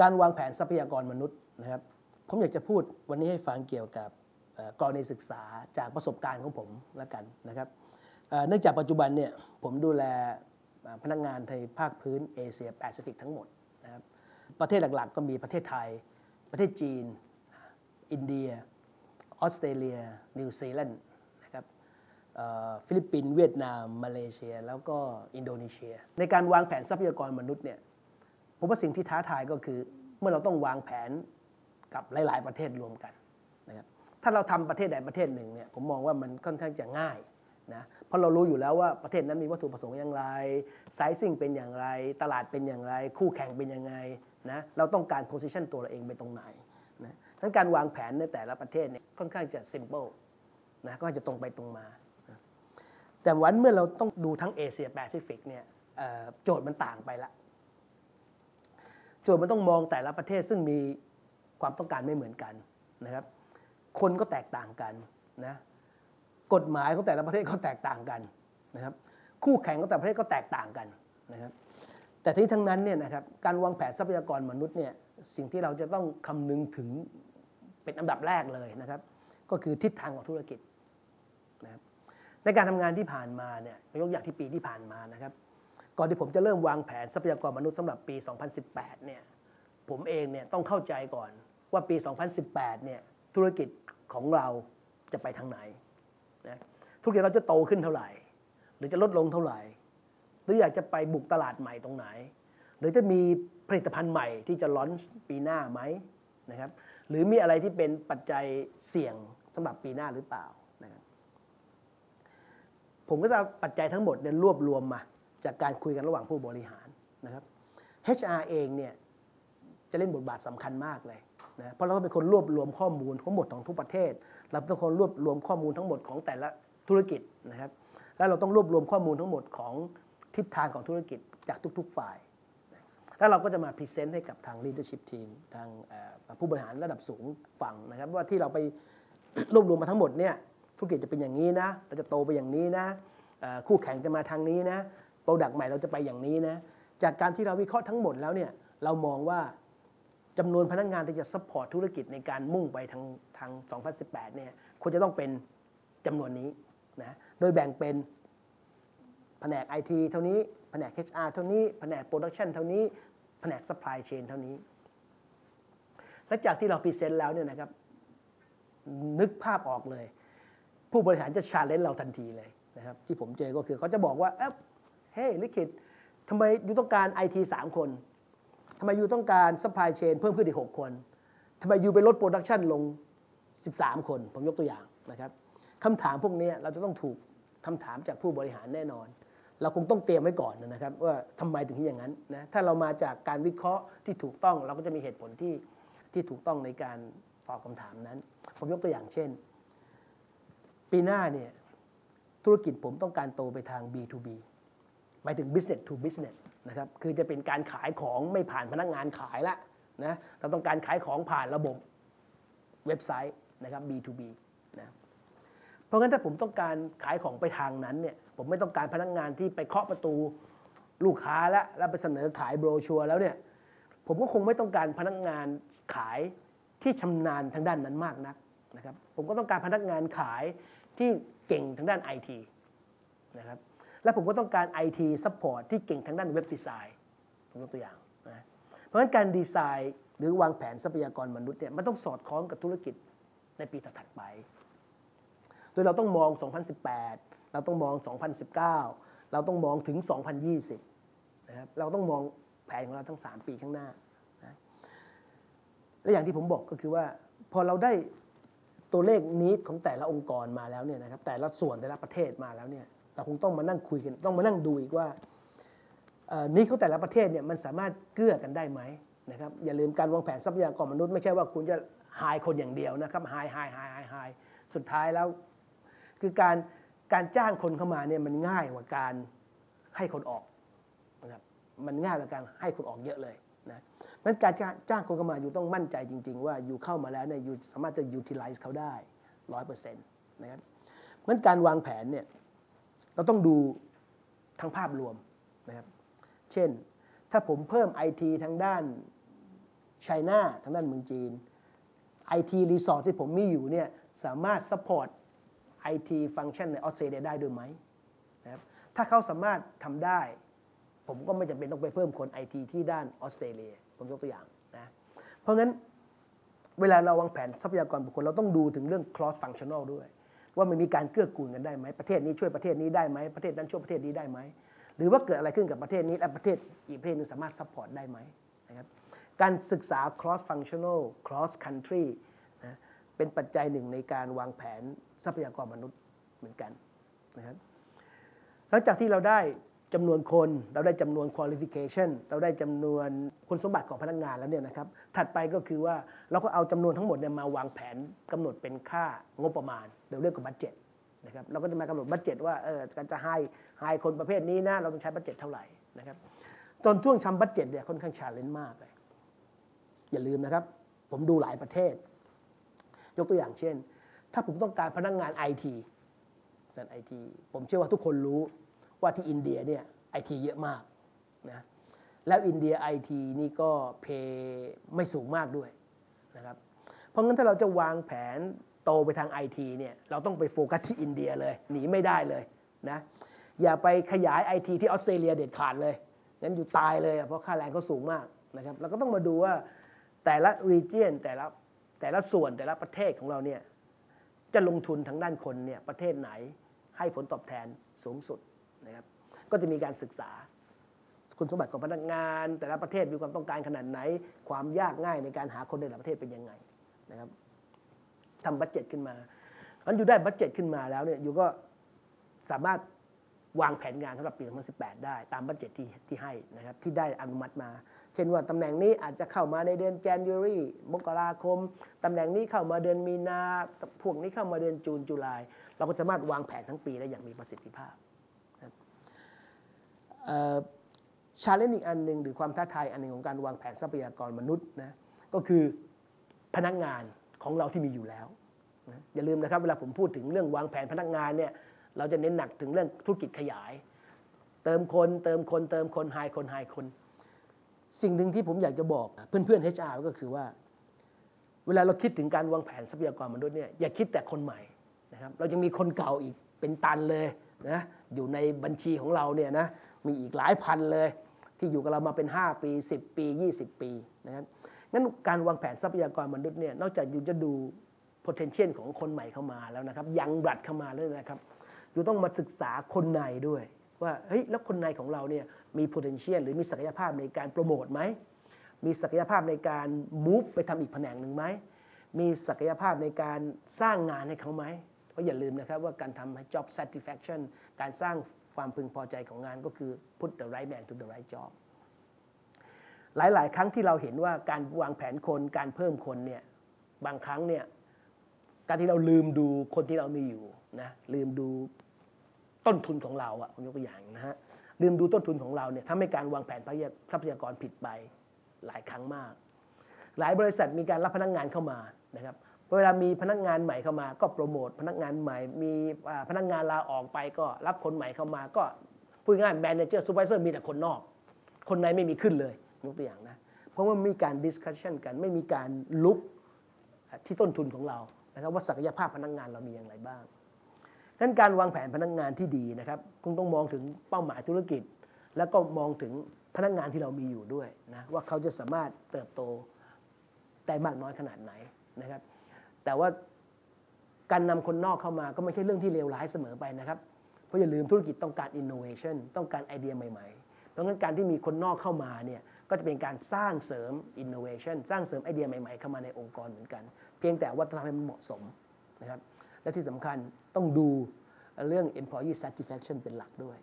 การวางแผนทรัพยากรมนุษย์นะครับผมอยากจะพูดวันนี้ให้ฟังเกี่ยวกับกรณีศึกษาจากประสบการณ์ของผมแล้วกันนะครับเนื่องจากปัจจุบันเนี่ยผมดูแลพนักงานในภาคพื้นเอเชียแปซิฟิกทั้งหมดนะครับประเทศหลักๆ ก็มีประเทศไทย ประเทศจีน อินเดีย ออสเตรเลีย นิวซีแลนด์นะครับฟิลิปปินส์เวียดนาม มาเลเซีย แล้วก็อินโดนีเซีย ในการวางแผนทรัพยากรมนุษย์เนี่ย ผมว่าสิ่งที่ท้าทายก็คือ เมื่อเราต้องวางแผนกับหลาย ๆ ประเทศรวมกันนะครับถ้าเราทำประเทศใดประเทศหนึ่งเนี่ยผมมองว่ามันค่อนข้างจะง่ายนะเพราะเรารู้อยู่แล้วว่าประเทศนั้นมีวัตถุประสงค์อย่างไร sizing เป็นอย่างไร ตลาดเป็นอย่างไร คู่แข่งเป็นยังไงนะเราต้องการ position ตัวเราเองไปตรงไหนนะทั้งการวางแผนในแต่ละประเทศเนี่ยค่อนข้างจะ simpleนะก็จะตรงไปตรงมาแต่วันเมื่อเราต้องดูทั้งเอเชียแปซิฟิกเนี่ยโจทย์มันต่างไปละ โจทย์มันต้องมองแต่ละประเทศซึ่งมีความต้องการไม่เหมือนกันนะครับ คนก็แตกต่างกันนะกฎหมายของแต่ละประเทศก็แตกต่างกันนะครับ คู่แข่งของแต่ละประเทศก็แตกต่างกันนะครับ แต่ที่ทั้งนั้นเนี่ยนะครับการวางแผนทรัพยากรมนุษย์เนี่ยสิ่งที่เราจะต้องคำนึงถึงเป็นอันดับแรกเลยนะครับ ก็คือทิศทางของธุรกิจนะครับในการทำงานที่ผ่านมาเนี่ยยกอย่างที่ปีที่ผ่านมานะครับ ก่อนที่ผมจะเริ่มวางแผนทรัพยากรมนุษย์สำหรับปี 2018 เนี่ย ผมเองเนี่ยต้องเข้าใจก่อนว่าปี 2018 เนี่ยธุรกิจของเราจะไปทางไหนนะธุรกิจเราจะโตขึ้นเท่าไหร่ หรือจะลดลงเท่าไหร่ หรืออยากจะไปบุกตลาดใหม่ตรงไหน หรือจะมีผลิตภัณฑ์ใหม่ที่จะล้อนปีหน้าไหมนะครับ หรือมีอะไรที่เป็นปัจจัยเสี่ยงสำหรับปีหน้าหรือเปล่านะครับผมก็จะปัจจัยทั้งหมดเนี่ยรวบรวมมา จากการคุยกันระหว่างผู้บริหารนะครับ HR เองเนี่ยจะเล่นบทบาทสำคัญมากเลยนะเพราะเราต้องเป็นคนรวบรวมข้อมูลทั้งหมดของทุกประเทศ เราต้องคนรวบรวมข้อมูลทั้งหมดของแต่ละธุรกิจนะครับ แล้วเราต้องรวบรวมข้อมูลทั้งหมดของทิศทางของธุรกิจจากทุก ๆฝ่าย แล้วเราก็จะมา present ให้กับทาง leadership team ทางผู้บริหารระดับสูงฟังนะครับ ว่าที่เราไปรวบรวมมาทั้งหมดเนี่ยธุรกิจจะเป็นอย่างนี้นะ เราจะโตไปอย่างนี้นะคู่แข่งจะมาทางนี้นะ product ใหม่เราจะไปอย่างนี้นะจากการที่เราวิเคราะห์ทั้งหมดแล้วเนี่ยเรามองว่าจำนวนพนักงานที่จะ support ธุรกิจในการมุ่งไปทางทาง 2018 เนี่ยควรจะต้องเป็นจำนวนนี้นะโดยแบ่งเป็นแผนก IT เท่านี้แผนก HR เท่านี้แผนก Production เท่านี้แผนก Supply Chain เท่านี้ และจากที่เรา present แล้วเนี่ยนะครับนึกภาพออกเลย ผู้บริหารจะ challenge เราทันทีเลยนะครับที่ผมเจอก็คือเขาจะบอกว่า เฮ้ยลิขิตทำไมยูต้องการ IT 3คนทำไม you ต้องการ supply chain เพิ่มขึ้นอีก6คนทำไม you ไปลด production ลง 13 คน ผมยกตัวอย่างนะครับคำถามพวกนี้เราจะต้องถูกคำถามจากผู้บริหารแน่นอน เราคงต้องเตรียมไว้ก่อนนะครับว่าทำไมถึงอย่างนั้นนะถ้าเรามาจากการวิเคราะห์ที่ถูกต้อง เราก็จะมีเหตุผลที่ที่ถูกต้องในการตอบคำถามนั้น ผมยกตัวอย่างเช่น ปีหน้าเนี่ยธุรกิจผมต้องการโตไปทาง B2B หมายถึง business to business นะครับคือจะเป็นการขายของไม่ผ่านพนักงานขายละนะเราต้องการขายของผ่านระบบเว็บไซต์นะครับ B2B นะเพราะงั้นถ้าผมต้องการขายของไปทางนั้นเนี่ยผมไม่ต้องการพนักงานที่ไปเคาะประตูลูกค้าแล้วแล้วไปเสนอขายโบรชัวร์แล้วเนี่ยผมก็คงไม่ต้องการพนักงานขายที่ชำนาญทางด้านนั้นมากนักนะครับผมก็ต้องการพนักงานขายที่เก่งทางด้านไอที นะครับและผมก็ต้องการ IT Support ที่เก่งทางด้านเว็บดีไซน์ผมยกตัวอย่างนะเพราะฉะนั้นการดีไซน์หรือวางแผนทรัพยากรมนุษย์เนี่ยมันต้องสอดคล้องกับธุรกิจในปีถัดไป โดยเราต้องมอง 2018 เราต้องมอง 2019 เราต้องมองถึง 2020 นะครับ เราต้องมองแผนของเราทั้ง 3 ปีข้างหน้านะและอย่างที่ผมบอกก็คือว่า พอเราได้ตัวเลขนิดของแต่ละองค์กรมาแล้วเนี่ยนะครับ แต่ละส่วนแต่ละประเทศมาแล้วเนี่ย เราคงต้องมานั่งคุยกันต้องมานั่งดูอีกว่านี้เขาแต่ละประเทศเนี่ยมันสามารถเกื้อกันได้ไหมนะครับอย่าลืมการวางแผนทรัพยากรมนุษย์ไม่ใช่ว่าคุณจะหายคนอย่างเดียวนะครับหายหายหายหายหายสุดท้ายแล้ว คือการการจ้างคนเข้ามาเนี่ยมันง่ายกว่าการให้คนออกนะครับมันง่ายกว่าการให้คนออกเยอะเลยนะนั้นการจ้างคนเข้ามาอยู่ต้องมั่นใจจริง ๆ ว่าอยู่เข้ามาแล้วเนี่ยอยู่สามารถจะ utilize เขาได้ร้อยเปอร์เซ็นต์นะครับนั้นการวางแผนเนี่ย เราต้องดูทั้งภาพรวมนะครับ เช่น ถ้าผมเพิ่มไอทีทางด้านไชน่าทางด้านเมืองจีน IT Resort ที่ผมมีอยู่เนี่ยสามารถ support IT function ในออสเตรเลียได้ด้วยไหมนะครับถ้าเขาสามารถทำได้ ผมก็ไม่จำเป็นต้องไปเพิ่มคน IT ที่ด้านออสเตรเลียผมยกตัวอย่างนะเพราะงั้นเวลาเราวางแผนทรัพยากรบุคคลเราต้องดูถึงเรื่อง cross functional ด้วย ว่ามันมีการเกื้อกูลกันได้ไหมประเทศนี้ช่วยประเทศนี้ได้ไหมประเทศนั้นช่วยประเทศนี้ได้ไหมหรือว่าเกิดอะไรขึ้นกับประเทศนี้และประเทศอีกประเทศหนึ่งสามารถ support ได้ไหมนะครับการศึกษา cross functional cross country นะเป็นปัจจัยหนึ่งในการวางแผนทรัพยากรมนุษย์เหมือนกันนะครับหลังจากที่เราได้ จำนวนคนเราได้จำนวน qualification เราได้จำนวนคุณสมบัติของพนักงานแล้วเนี่ยนะครับถัดไปก็คือว่าเราก็เอาจำนวนทั้งหมดเนี่ยมาวางแผนกำหนดเป็นค่างบประมาณเดี๋ยวเรียกว่า budget นะครับเราก็จะมากำหนด budget ว่าเออการจะให้ให้คนประเภทนี้นะเราต้องใช้ budget เท่าไหร่นะครับตอนช่วงทำ budget เนี่ยค่อนข้าง challenge มากเลยอย่าลืมนะครับ ผมดูหลายประเทศ ยกตัวอย่างเช่น ถ้าผมต้องการพนักงานไอทีด้านไอทีผมเชื่อว่าทุกคนรู้ ว่าที่อินเดียเนี่ยไอทีเยอะมากนะแล้วอินเดียไอทีนี่ก็เพย์ไม่สูงมากด้วยนะครับเพราะงั้นถ้าเราจะวางแผนโตไปทางไอทีเนี่ยเราต้องไปโฟกัสที่อินเดียเลย หนีไม่ได้เลยนะอย่าไปขยายไอทีที่ออสเตรเลียเด็ดขาดเลยงั้นอยู่ตายเลยเพราะค่าแรงเขาสูงมากนะครับเราก็ต้องมาดูว่าแต่ละ region แต่ละแต่ละส่วนแต่ละประเทศของเราเนี่ยจะลงทุนทางด้านคนเนี่ยประเทศไหนให้ผลตอบแทนสูงสุด นะครับก็จะมีการศึกษา คุณสมบัติของพนักงาน แต่ละประเทศมีความต้องการขนาดไหน ความยากง่ายในการหาคนในแต่ละประเทศเป็นยังไงนะครับทำบัตเจ็ตขึ้นมาอันอยู่ได้บัตเจ็ตขึ้นมาแล้วเนี่ยอยู่ก็สามารถวางแผนงานสำหรับปี 2018 ได้ตาม budget ที่ที่ให้นะครับที่ได้อนุมัติมา เช่นว่าตำแหน่งนี้อาจจะเข้ามาในเดือน January มกราคม ตำแหน่งนี้เข้ามาเดือนมีนา พวกนี้เข้ามาเดือน June July เราก็สามารถวางแผนทั้งปีได้อย่างมีประสิทธิภาพ challenge อีกอันหนึ่งหรือความท้าทายอันหนึ่งของการวางแผนทรัพยากรมนุษย์นะก็คือพนักงานของเราที่มีอยู่แล้วนะอย่าลืมนะครับเวลาผมพูดถึงเรื่องวางแผนพนักงานเนี่ยเราจะเน้นหนักถึงเรื่องธุรกิจขยาย เติมคนเติมคนเติมคนหายคนหายคน สิ่งหนึ่งที่ผมอยากจะบอกเพื่อนๆ HR ก็คือว่า เวลาเราคิดถึงการวางแผนทรัพยากรมนุษย์เนี่ยอย่าคิดแต่คนใหม่นะครับเรายังมีคนเก่าอีกเป็นตันเลยนะอยู่ในบัญชีของเราเนี่ยนะ มีอีกหลายพันเลย ที่อยู่กับเรามาเป็น 5 ปี 10 ปี 20 ปีนะครับงั้นการวางแผนทรัพยากรมนุษย์เนี่ยนอกจากอยู่จะดู potential ของคนใหม่เข้ามาแล้วนะครับ ยังบัดเข้ามาแล้วนะครับ อยู่ต้องมาศึกษาคนในด้วย ว่าเฮ้ยแล้วคนในของเราเนี่ยมี potential หรือมีศักยภาพในการโปรโมทไหมมีศักยภาพในการ move ไปทำอีกแผนกหนึ่งไหมมีศักยภาพในการสร้างงานให้เขาไหมเพราะอย่าลืมนะครับว่าการทำ job satisfaction การสร้าง ความพึงพอใจของงานก็คือ put the right man to the right job หลาย ๆ ครั้งที่เราเห็นว่าการวางแผนคนการเพิ่มคนเนี่ยบางครั้งเนี่ยการที่เราลืมดูคนที่เรามีอยู่นะลืมดูต้นทุนของเราอะผมยกตัวอย่างนะฮะลืมดูต้นทุนของเราเนี่ยทำให้การวางแผนทรัพยากรผิดไปหลายครั้งมาก หลายบริษัทมีการรับพนักงานเข้ามานะครับ เวลามีพนักงานใหม่เข้ามา ก็โปรโมทพนักงานใหม่ มีพนักงานลาออกไปก็รับคนใหม่เข้ามาก็พูดง่าย manager supervisor มีแต่คนนอก คนในไม่มีขึ้นเลยยกตัวอย่างนะเพราะว่ามีการ discussion กันไม่มีการ look ที่ต้นทุนของเรานะครับว่าศักยภาพพนักงานเรามีอย่างไรบ้างดังนั้นการวางแผนพนักงานที่ดีนะครับคงต้องมองถึงเป้าหมายธุรกิจ แล้วก็มองถึงพนักงานที่เรามีอยู่ด้วยนะว่าเขาจะสามารถเติบโตได้มากน้อยขนาดไหนนะครับ แต่ว่าการนำคนนอกเข้ามาก็ไม่ใช่เรื่องที่เลวร้ายเสมอไปนะครับ เพราะอย่าลืมธุรกิจต้องการ innovation ต้องการไอเดียใหม่ๆ เพราะงั้นการที่มีคนนอกเข้ามาเนี่ยก็จะเป็นการสร้างเสริม innovation สร้างเสริมไอเดียใหม่ๆ เข้ามาในองค์กรเหมือนกัน เพียงแต่ว่าต้องทำให้มันเหมาะสมนะครับและที่สำคัญต้องดูเรื่อง employee satisfaction เป็นหลักด้วย